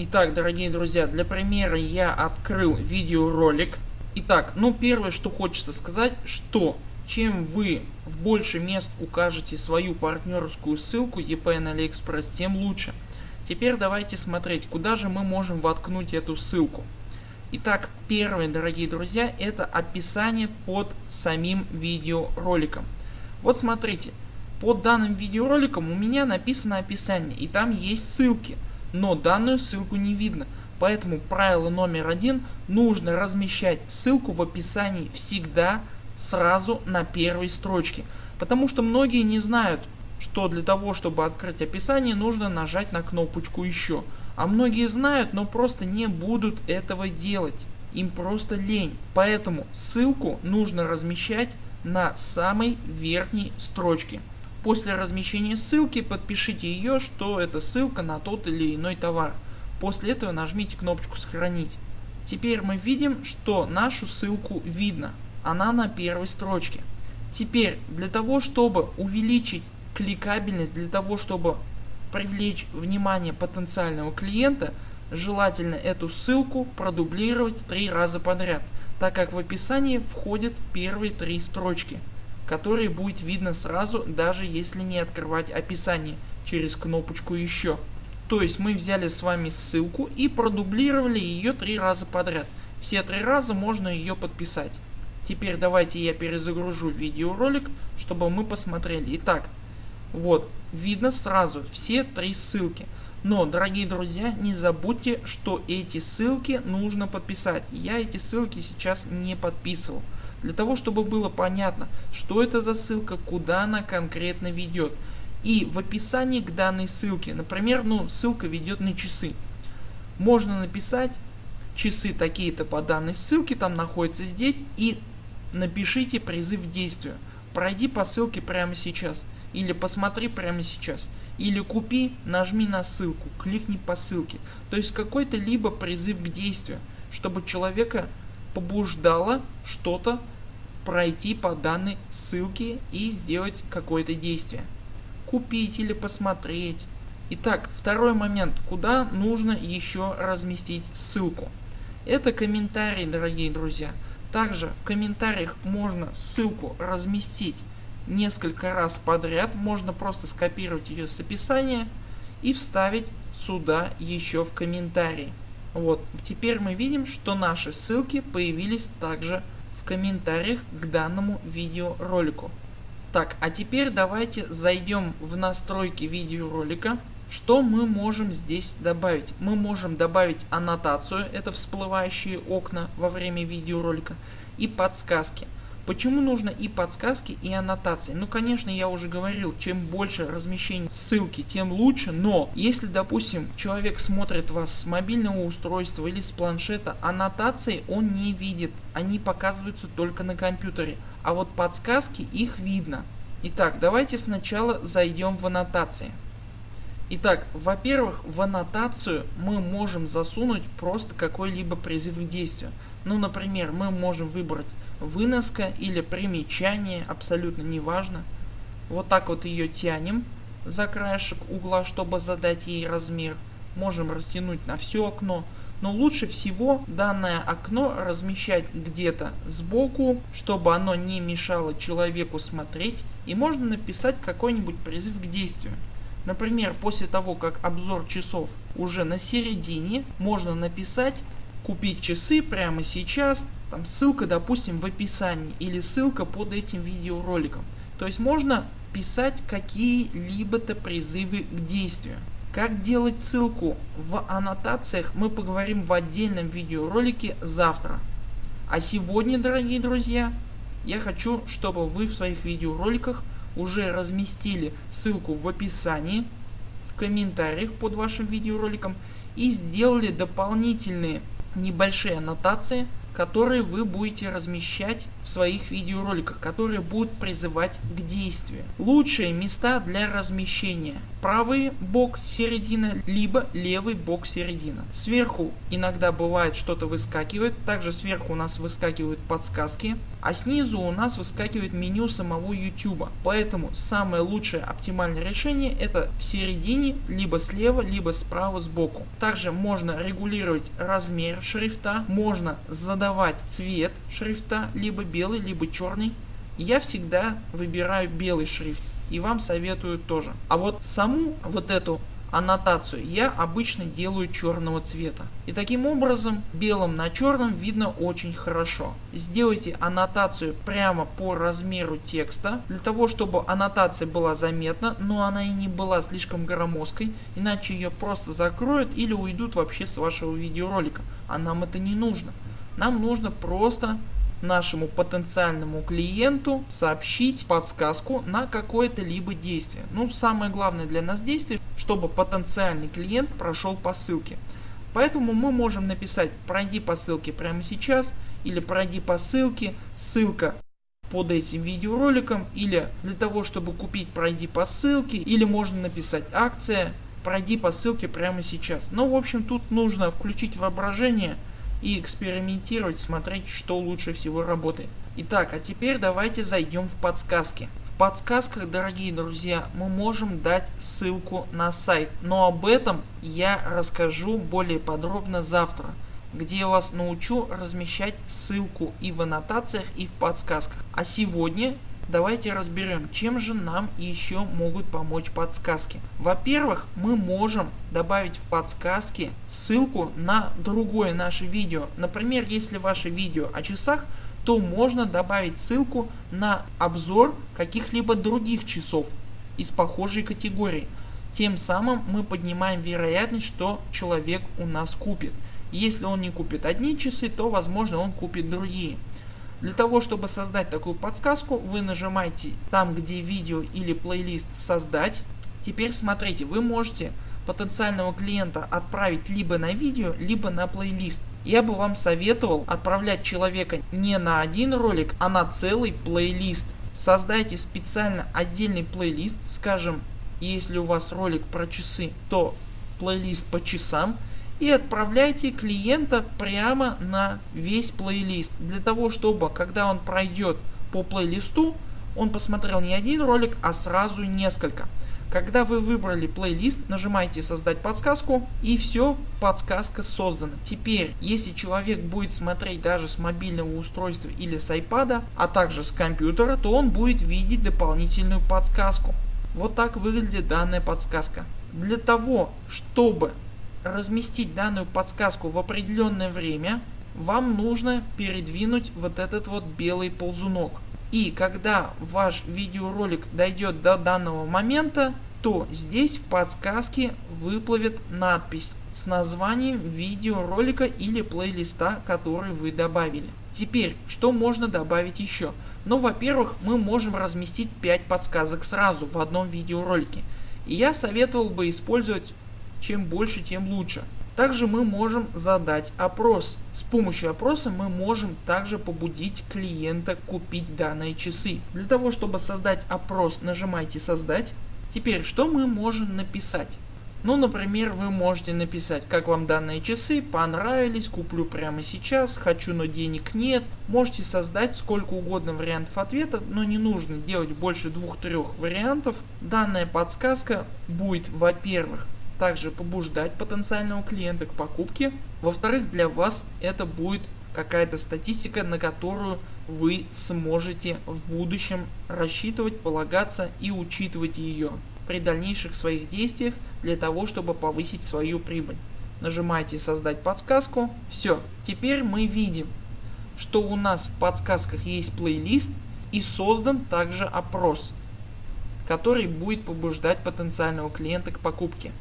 Итак, дорогие друзья, для примера я открыл видеоролик. Итак, ну первое, что хочется сказать, что чем вы в больше мест укажете свою партнерскую ссылку EP на AliExpress, тем лучше. Теперь давайте смотреть, куда же мы можем воткнуть эту ссылку. Итак, первое, дорогие друзья, это описание под самим видеороликом. Вот смотрите, под данным видеороликом у меня написано описание и там есть ссылки, но данную ссылку не видно. Поэтому правило номер один, нужно размещать ссылку в описании всегда сразу на первой строчке. Потому что многие не знают, что для того чтобы открыть описание нужно нажать на кнопочку еще. А многие знают, но просто не будут этого делать. Им просто лень. Поэтому ссылку нужно размещать на самой верхней строчке. После размещения ссылки подпишите ее, что это ссылка на тот или иной товар. После этого нажмите кнопочку сохранить. Теперь мы видим, что нашу ссылку видно. Она на первой строчке. Теперь для того чтобы увеличить кликабельность, для того чтобы привлечь внимание потенциального клиента, желательно эту ссылку продублировать три раза подряд, так как в описании входят первые три строчки, которые будет видно сразу даже если не открывать описание через кнопочку еще. То есть мы взяли с вами ссылку и продублировали ее три раза подряд. Все три раза можно ее подписать. Теперь давайте я перезагружу видеоролик, чтобы мы посмотрели. Итак, вот видно сразу все три ссылки. Но дорогие друзья не забудьте что эти ссылки нужно подписать. Я эти ссылки сейчас не подписывал. Для того чтобы было понятно что это за ссылка, куда она конкретно ведет. И в описании к данной ссылке, например ну ссылка ведет на часы. Можно написать часы такие-то по данной ссылке там находятся здесь и напишите призыв к действию. Пройди по ссылке прямо сейчас или посмотри прямо сейчас, или купи, нажми на ссылку, кликни по ссылке. То есть какой-то либо призыв к действию, чтобы человека побуждало что-то пройти по данной ссылке и сделать какое-то действие. Купить или посмотреть. Итак, второй момент, куда нужно еще разместить ссылку. Это комментарии дорогие друзья. Также в комментариях можно ссылку разместить несколько раз подряд можно просто скопировать ее с описания и вставить сюда еще в комментарии. Вот теперь мы видим что наши ссылки появились также в комментариях к данному видеоролику. Так а теперь давайте зайдем в настройки видеоролика. Что мы можем здесь добавить? Мы можем добавить аннотацию, это всплывающие окна во время видеоролика и подсказки. Почему нужно и подсказки и аннотации? Ну конечно я уже говорил, чем больше размещений ссылки тем лучше, но если допустим человек смотрит вас с мобильного устройства или с планшета, аннотации он не видит, они показываются только на компьютере, а вот подсказки их видно. Итак давайте сначала зайдем в аннотации. Итак, во-первых, в аннотацию мы можем засунуть просто какой-либо призыв к действию. Ну, например, мы можем выбрать выноска или примечание, абсолютно неважно. Вот так вот ее тянем за краешек угла, чтобы задать ей размер. Можем растянуть на все окно. Но лучше всего данное окно размещать где-то сбоку, чтобы оно не мешало человеку смотреть. И можно написать какой-нибудь призыв к действию. Например, после того как обзор часов уже на середине, можно написать купить часы прямо сейчас, там ссылка допустим в описании или ссылка под этим видеороликом. То есть можно писать какие-либо-то призывы к действию. Как делать ссылку в аннотациях мы поговорим в отдельном видеоролике завтра. А сегодня дорогие друзья я хочу чтобы вы в своих видеороликах уже разместили ссылку в описании, в комментариях под вашим видеороликом и сделали дополнительные небольшие аннотации, которые вы будете размещать в своих видеороликах, которые будут призывать к действию. Лучшие места для размещения правый бок середина, либо левый бок середина. Сверху иногда бывает что-то выскакивает, также сверху у нас выскакивают подсказки, а снизу у нас выскакивает меню самого YouTube. Поэтому самое лучшее оптимальное решение это в середине, либо слева, либо справа сбоку. Также можно регулировать размер шрифта, можно задавать цвет шрифта, либо белый, либо черный. Я всегда выбираю белый шрифт и вам советую тоже. А вот саму вот эту аннотацию я обычно делаю черного цвета. И таким образом белым на черном видно очень хорошо. Сделайте аннотацию прямо по размеру текста, для того чтобы аннотация была заметна, но она и не была слишком громоздкой, иначе ее просто закроют или уйдут вообще с вашего видеоролика. А нам это не нужно. Нам нужно просто нашему потенциальному клиенту сообщить подсказку на какое-то либо действие. Ну самое главное для нас действие, чтобы потенциальный клиент прошел по ссылке. Поэтому мы можем написать пройди по ссылке прямо сейчас или пройди по ссылке, ссылка под этим видеороликом или для того чтобы купить пройди по ссылке или можно написать акция пройди по ссылке прямо сейчас. Но ну, в общем тут нужно включить воображение и экспериментировать, смотреть что лучше всего работает. Итак, а теперь давайте зайдем в подсказки. В подсказках дорогие друзья мы можем дать ссылку на сайт, но об этом я расскажу более подробно завтра где я вас научу размещать ссылку и в аннотациях и в подсказках. А сегодня Давайте разберем, чем же нам еще могут помочь подсказки. Во-первых, мы можем добавить в подсказки ссылку на другое наше видео. Например, если ваше видео о часах, то можно добавить ссылку на обзор каких-либо других часов из похожей категории. Тем самым мы поднимаем вероятность, что человек у нас купит. Если он не купит одни часы, то возможно он купит другие. Для того чтобы создать такую подсказку вы нажимаете там где видео или плейлист создать. Теперь смотрите вы можете потенциального клиента отправить либо на видео либо на плейлист. Я бы вам советовал отправлять человека не на один ролик а на целый плейлист. Создайте специально отдельный плейлист скажем если у вас ролик про часы то плейлист по часам и отправляйте клиента прямо на весь плейлист для того чтобы когда он пройдет по плейлисту он посмотрел не один ролик а сразу несколько. Когда вы выбрали плейлист нажимаете создать подсказку и все подсказка создана. Теперь если человек будет смотреть даже с мобильного устройства или с iPad а также с компьютера то он будет видеть дополнительную подсказку. Вот так выглядит данная подсказка. Для того чтобы разместить данную подсказку в определенное время вам нужно передвинуть вот этот вот белый ползунок. И когда ваш видеоролик дойдет до данного момента то здесь в подсказке выплывет надпись с названием видеоролика или плейлиста который вы добавили. Теперь что можно добавить еще? Ну во-первых мы можем разместить 5 подсказок сразу в одном видеоролике. И я советовал бы использовать чем больше тем лучше. Также мы можем задать опрос. С помощью опроса мы можем также побудить клиента купить данные часы. Для того чтобы создать опрос нажимайте создать. Теперь что мы можем написать? Ну например вы можете написать как вам данные часы, понравились, куплю прямо сейчас, хочу но денег нет. Можете создать сколько угодно вариантов ответа, но не нужно делать больше двух-трех вариантов. Данная подсказка будет во-первых также побуждать потенциального клиента к покупке. Во-вторых для вас это будет какая-то статистика на которую вы сможете в будущем рассчитывать, полагаться и учитывать ее при дальнейших своих действиях для того чтобы повысить свою прибыль. Нажимаете создать подсказку. Все. Теперь мы видим что у нас в подсказках есть плейлист и создан также опрос который будет побуждать потенциального клиента к покупке.